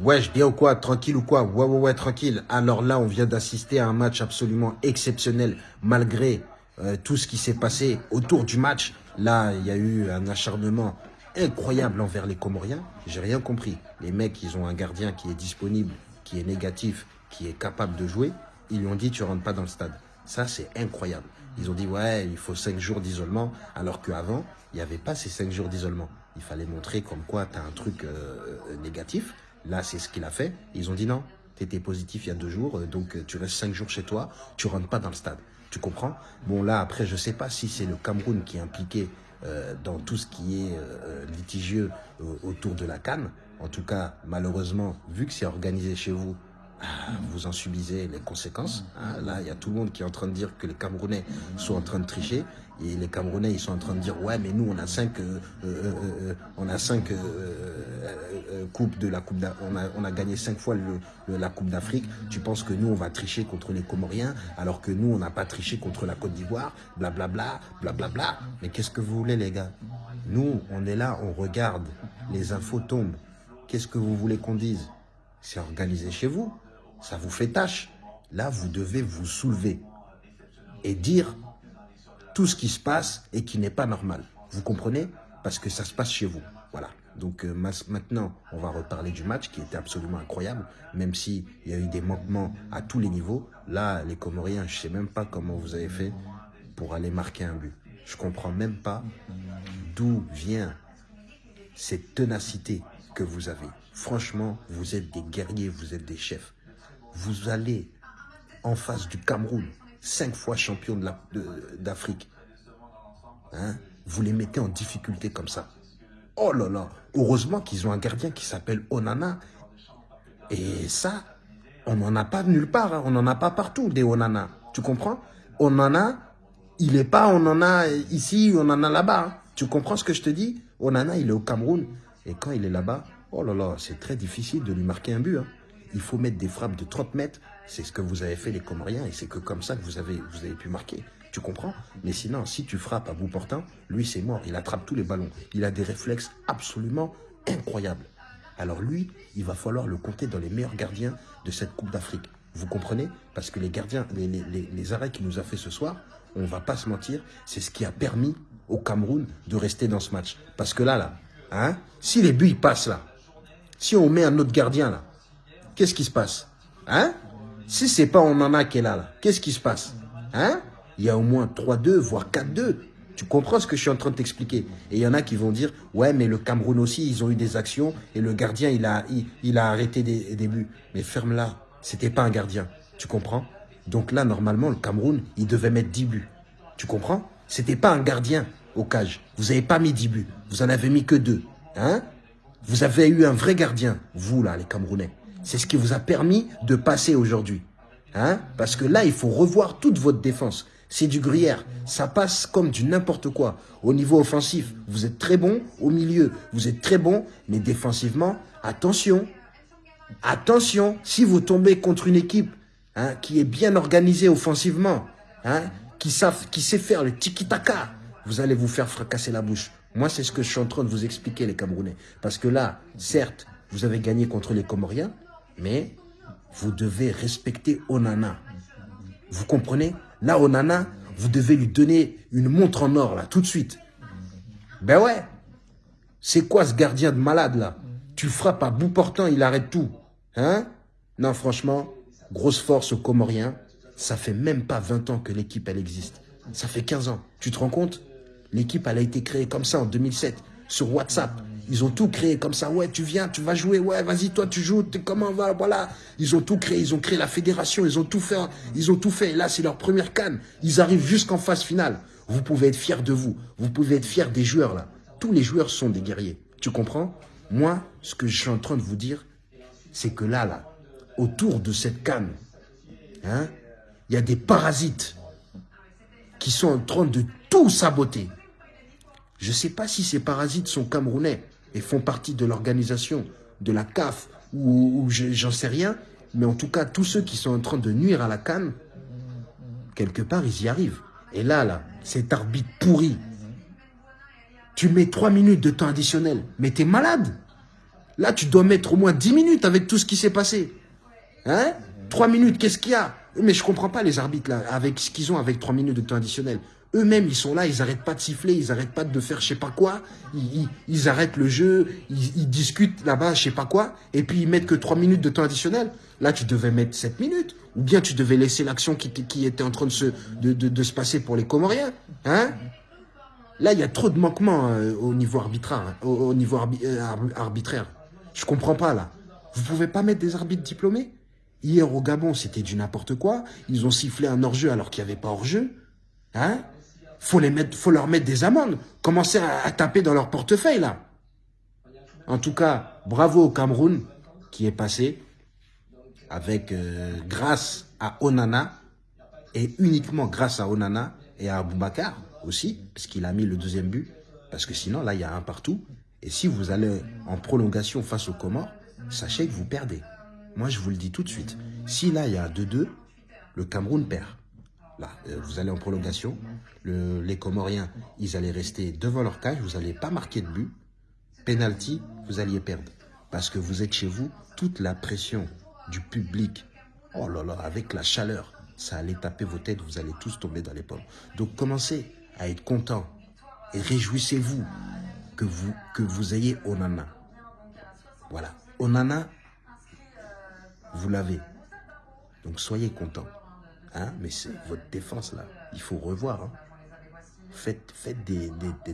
Ouais, je bien ou quoi Tranquille ou quoi? Ouais, ouais, ouais, tranquille. Alors là, on vient d'assister à un match absolument exceptionnel, malgré euh, tout ce qui s'est passé autour du match. Là, il y a eu un acharnement incroyable envers les Comoriens. J'ai rien compris. Les mecs, ils ont un gardien qui est disponible, qui est négatif, qui est capable de jouer. Ils lui ont dit, tu rentres pas dans le stade. Ça, c'est incroyable. Ils ont dit, ouais, il faut cinq jours d'isolement, alors qu'avant, il n'y avait pas ces cinq jours d'isolement. Il fallait montrer comme quoi tu as un truc euh, négatif. Là, c'est ce qu'il a fait. Ils ont dit non, tu étais positif il y a deux jours, euh, donc euh, tu restes cinq jours chez toi, tu rentres pas dans le stade. Tu comprends? Bon, là, après, je sais pas si c'est le Cameroun qui est impliqué euh, dans tout ce qui est litigieux autour de la Cannes. En tout cas, malheureusement, vu que c'est organisé chez vous, vous en subissez les conséquences. Hein. Là, il y a tout le monde qui est en train de dire que les Camerounais sont en train de tricher. Et les Camerounais, ils sont en train de dire, ouais, mais nous, on a cinq, euh, euh, euh, on a cinq coupes de la Coupe on a, on a gagné cinq fois la Coupe d'Afrique. Tu penses que nous, on va tricher contre les Comoriens, alors que nous, on n'a pas triché contre la Côte d'Ivoire, blablabla, blablabla. Mais qu'est-ce que vous voulez, les gars? Nous, on est là, on regarde, les infos tombent. Qu'est-ce que vous voulez qu'on dise? C'est organisé chez vous. Ça vous fait tâche. Là, vous devez vous soulever et dire tout ce qui se passe et qui n'est pas normal. Vous comprenez? Parce que ça se passe chez vous. Voilà. Donc euh, maintenant, on va reparler du match qui était absolument incroyable, même s'il y a eu des manquements à tous les niveaux. Là, les Comoriens, je ne sais même pas comment vous avez fait pour aller marquer un but. Je ne comprends même pas d'où vient cette ténacité que vous avez. Franchement, vous êtes des guerriers, vous êtes des chefs. Vous allez en face du Cameroun, cinq fois champion d'Afrique. Hein? Vous les mettez en difficulté comme ça. Oh là là, heureusement qu'ils ont un gardien qui s'appelle Onana. Et ça, on n'en a pas nulle part, hein. on n'en a pas partout des Onana. Tu comprends? Onana, il n'est pas Onana ici, on en a là-bas. Hein. Tu comprends ce que je te dis? Onana, il est au Cameroun. Et quand il est là-bas, oh là là, c'est très difficile de lui marquer un but. Il faut mettre des frappes de 30 mètres c'est ce que vous avez fait les Comoriens et c'est que comme ça que vous avez, pu marquer. Tu comprends? Mais sinon, si tu frappes à bout portant, lui c'est mort. Il attrape tous les ballons. Il a des réflexes absolument incroyables. Alors lui, il va falloir le compter dans les meilleurs gardiens de cette Coupe d'Afrique. Vous comprenez? Parce que les gardiens, les, arrêts qu'il nous a fait ce soir, on va pas se mentir, c'est ce qui a permis au Cameroun de rester dans ce match. Parce que là, là, hein, si les buts passent là, si on met un autre gardien là, qu'est-ce qui se passe? Hein? Si c'est pas Onana qui est là, là qu'est-ce qui se passe? Hein? Il y a au moins 3-2, voire 4-2. Tu comprends ce que je suis en train de t'expliquer? Et il y en a qui vont dire, ouais, mais le Cameroun aussi, ils ont eu des actions et le gardien, il a, il, a arrêté des, des buts. Mais ferme-la, c'était pas un gardien. Tu comprends? Donc là, normalement, le Cameroun, il devait mettre 10 buts. Tu comprends? C'était pas un gardien au cage. Vous avez pas mis 10 buts. Vous en avez mis que 2. Hein? Vous avez eu un vrai gardien, vous là, les Camerounais. C'est ce qui vous a permis de passer aujourd'hui. Hein? Parce que là, il faut revoir toute votre défense. C'est du gruyère. Ça passe comme du n'importe quoi. Au niveau offensif, vous êtes très bon. Au milieu, vous êtes très bon. Mais défensivement, attention. Attention, si vous tombez contre une équipe hein, qui est bien organisée offensivement, hein, qui, sait faire le tiki-taka, vous allez vous faire fracasser la bouche. Moi, c'est ce que je suis en train de vous expliquer, les Camerounais. Parce que là, certes, vous avez gagné contre les Comoriens, mais vous devez respecter Onana. Vous comprenez? Là, Onana, vous devez lui donner une montre en or, là, tout de suite. Ben ouais. C'est quoi ce gardien de malade, là? Tu frappes à bout portant, il arrête tout. Hein? Non, franchement, grosse force aux Comoriens. Ça fait même pas 20 ans que l'équipe, elle existe. Ça fait 15 ans. Tu te rends compte? L'équipe, elle a été créée comme ça en 2007, sur WhatsApp. Ils ont tout créé comme ça. Ouais, tu viens, tu vas jouer. Ouais, vas-y, toi, tu joues. Comment va Voilà. Ils ont tout créé. Ils ont créé la fédération. Ils ont tout fait. Ils ont tout fait. Et là, c'est leur première canne. Ils arrivent jusqu'en phase finale. Vous pouvez être fiers de vous. Vous pouvez être fiers des joueurs, là. Tous les joueurs sont des guerriers. Tu comprends? Moi, ce que je suis en train de vous dire, c'est que là, là, autour de cette canne, hein, il y a des parasites qui sont en train de tout saboter. Je ne sais pas si ces parasites sont camerounais et font partie de l'organisation de la CAF ou, j'en sais rien, mais en tout cas, tous ceux qui sont en train de nuire à la canne, quelque part, ils y arrivent. Et là, là, cet arbitre pourri, tu mets trois minutes de temps additionnel, mais t'es malade Là, tu dois mettre au moins 10 minutes avec tout ce qui s'est passé. Hein? 3 minutes, qu'est-ce qu'il y a? Mais je comprends pas les arbitres, là, avec ce qu'ils ont avec 3 minutes de temps additionnel. Eux-mêmes, ils sont là, ils arrêtent pas de siffler, ils arrêtent pas de faire je sais pas quoi. Ils, arrêtent le jeu, ils, discutent là-bas, je sais pas quoi. Et puis, ils mettent que 3 minutes de temps additionnel. Là, tu devais mettre 7 minutes. Ou bien tu devais laisser l'action qui, qui, était en train de se, de, se passer pour les Comoriens. Hein? Là, il y a trop de manquements euh, au niveau arbitraire. Hein, au, niveau euh, arbitraire. Je comprends pas, là. Vous pouvez pas mettre des arbitres diplômés? Hier, au Gabon, c'était du n'importe quoi. Ils ont sifflé un hors-jeu alors qu'il n'y avait pas hors-jeu. Hein? Faut les mettre, faut leur mettre des amendes. Commencer à, taper dans leur portefeuille, là? En tout cas, bravo au Cameroun qui est passé avec, euh, grâce à Onana et uniquement grâce à Onana et à Aboubakar aussi, parce qu'il a mis le deuxième but. Parce que sinon, là, il y a un partout. Et si vous allez en prolongation face aux Comores, sachez que vous perdez. Moi, je vous le dis tout de suite. Si là, il y a 2-2, le Cameroun perd. Là, euh, vous allez en prolongation. les Comoriens, ils allaient rester devant leur cage. Vous n'allez pas marquer de but. Penalty, vous alliez perdre. Parce que vous êtes chez vous, toute la pression du public, oh là là, avec la chaleur, ça allait taper vos têtes, vous allez tous tomber dans les pommes. Donc commencez à être content et réjouissez-vous que vous, que vous ayez Onana. Voilà. Onana, vous l'avez. Donc soyez content. Hein? Mais c'est votre défense là. Il faut revoir. Hein. Faites, faites des,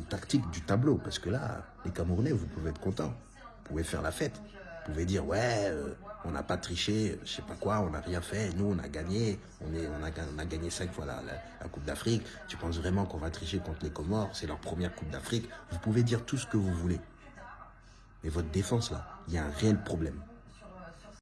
tactiques du tableau. Parce que là, les Camerounais, vous pouvez être content. Vous pouvez faire la fête. Vous pouvez dire, ouais, euh, on n'a pas triché, je sais pas quoi, on n'a rien fait. Nous, on a gagné. On, est, a, gagné cinq fois la Coupe d'Afrique. Tu penses vraiment qu'on va tricher contre les Comores? C'est leur première Coupe d'Afrique. Vous pouvez dire tout ce que vous voulez. Mais votre défense là, il y a un réel problème.